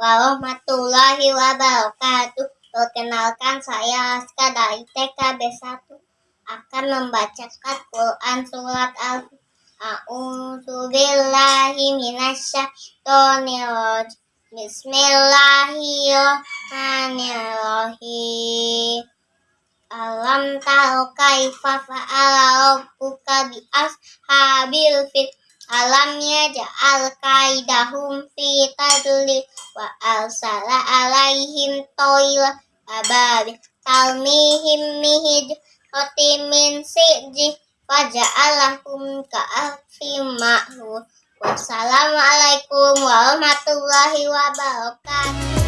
warahmatullahi wabarakatuh. Perkenalkan saya Aska dari TKB 1 akan membacakan Quran surat Al A'udzu billahi minasyaitonir Bismillahirrahmanirrahim. Alam tahu kaifa fa'ala rabbuka bi ashabil Alam yaj'al kaidahum fi tadlil wa arsala alaihim toila ababi talmihim mihij min sijih faja'alahum ka'afim ma'hur Wassalamualaikum warahmatullahi wabarakatuh